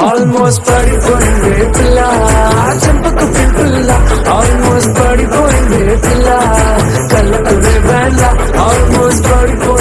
almost పడిపోయింది పిల్ల చెంపకు పిల్ల ఆల్మోస్ట్ పడిపోయింది పిల్ల కళ్ళకు వేళ్ళ ఆల్మోస్ట్ పడిపో